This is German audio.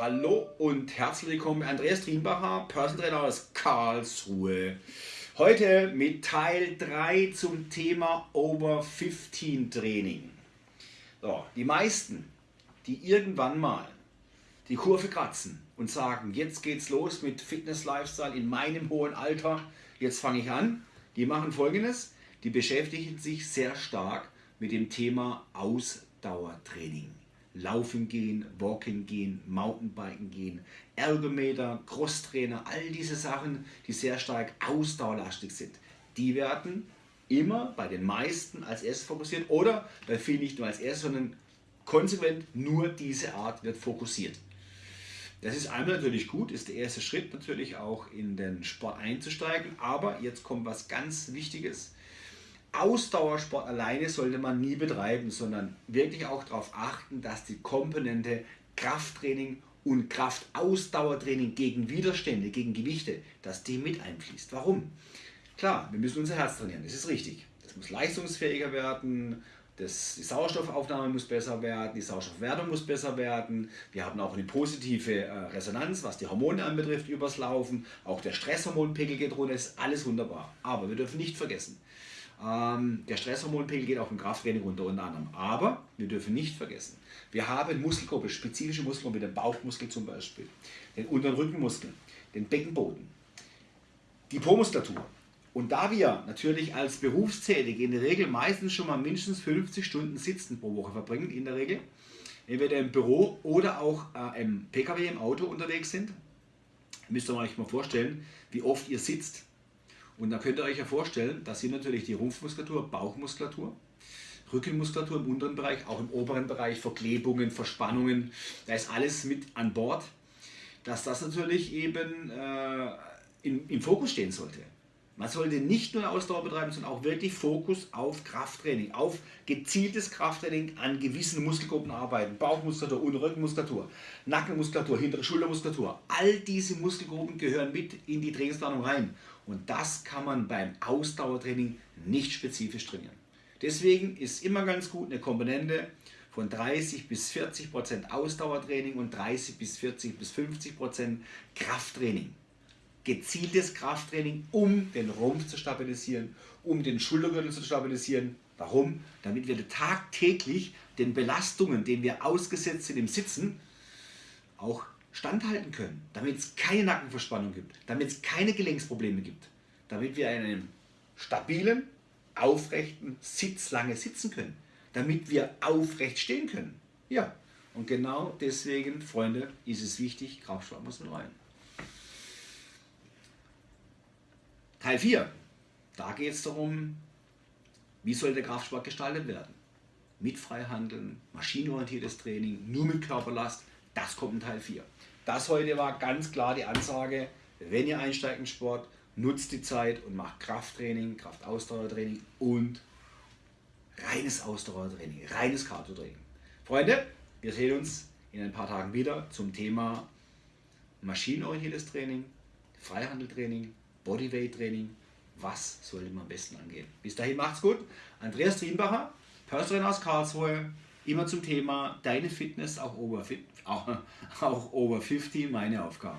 Hallo und herzlich willkommen, Andreas Triembacher, Personal Trainer aus Karlsruhe. Heute mit Teil 3 zum Thema Over 15 Training. So, die meisten, die irgendwann mal die Kurve kratzen und sagen, jetzt geht's los mit Fitness Lifestyle in meinem hohen Alter, jetzt fange ich an, die machen folgendes, die beschäftigen sich sehr stark mit dem Thema Ausdauertraining. Laufen gehen, Walking gehen, Mountainbiken gehen, Ergometer, Crosstrainer, all diese Sachen, die sehr stark ausdauerlastig sind, die werden immer bei den meisten als erstes fokussiert oder bei vielen nicht nur als erstes, sondern konsequent nur diese Art wird fokussiert. Das ist einmal natürlich gut, ist der erste Schritt natürlich auch in den Sport einzusteigen, aber jetzt kommt was ganz Wichtiges. Ausdauersport alleine sollte man nie betreiben, sondern wirklich auch darauf achten, dass die Komponente Krafttraining und Kraftausdauertraining gegen Widerstände, gegen Gewichte, dass die mit einfließt. Warum? Klar, wir müssen unser Herz trainieren, das ist richtig. Das muss leistungsfähiger werden, das, die Sauerstoffaufnahme muss besser werden, die Sauerstoffwertung muss besser werden. Wir haben auch eine positive äh, Resonanz, was die Hormone anbetrifft, übers Laufen. Auch der Stresshormonpegel geht runter, ist alles wunderbar. Aber wir dürfen nicht vergessen, ähm, der Stresshormonpegel geht auch im Krafttraining runter unter anderem. Aber wir dürfen nicht vergessen, wir haben Muskelgruppe, spezifische Muskelgruppe, den Bauchmuskel zum Beispiel, den unteren Rückenmuskel, den Beckenboden, die Po-Muskulatur. Und da wir natürlich als Berufstätige in der Regel meistens schon mal mindestens 50 Stunden Sitzen pro Woche verbringen, in der Regel, entweder im Büro oder auch äh, im Pkw, im Auto unterwegs sind, müsst ihr euch mal vorstellen, wie oft ihr sitzt und da könnt ihr euch ja vorstellen, dass hier natürlich die Rumpfmuskulatur, Bauchmuskulatur, Rückenmuskulatur im unteren Bereich, auch im oberen Bereich, Verklebungen, Verspannungen, da ist alles mit an Bord, dass das natürlich eben äh, in, im Fokus stehen sollte. Man sollte nicht nur Ausdauer betreiben, sondern auch wirklich Fokus auf Krafttraining, auf gezieltes Krafttraining an gewissen Muskelgruppen arbeiten. Bauchmuskulatur, Rückenmuskulatur, Nackenmuskulatur, hintere Schultermuskulatur. All diese Muskelgruppen gehören mit in die Trainingsplanung rein. Und das kann man beim Ausdauertraining nicht spezifisch trainieren. Deswegen ist immer ganz gut eine Komponente von 30 bis 40 Prozent Ausdauertraining und 30 bis 40 bis 50 Prozent Krafttraining gezieltes Krafttraining, um den Rumpf zu stabilisieren, um den Schultergürtel zu stabilisieren. Warum? Damit wir tagtäglich den Belastungen, denen wir ausgesetzt sind im Sitzen, auch standhalten können. Damit es keine Nackenverspannung gibt, damit es keine Gelenksprobleme gibt, damit wir in einem stabilen, aufrechten Sitz lange sitzen können, damit wir aufrecht stehen können. Ja, und genau deswegen, Freunde, ist es wichtig, Kraftsport muss mit rein. Teil 4. Da geht es darum, wie soll der Kraftsport gestaltet werden. Mit Freihandeln, maschinenorientiertes Training, nur mit Körperlast, das kommt in Teil 4. Das heute war ganz klar die Ansage, wenn ihr einsteigt in Sport, nutzt die Zeit und macht Krafttraining, Kraftausdauertraining und reines Ausdauertraining, reines Cardio-Training. Freunde, wir sehen uns in ein paar Tagen wieder zum Thema maschinenorientiertes Training, Freihandeltraining Bodyweight Training, was sollte man am besten angehen. Bis dahin macht's gut. Andreas Trienbacher, Personal aus Karlsruhe, immer zum Thema deine Fitness, auch over, auch, auch over 50, meine Aufgabe.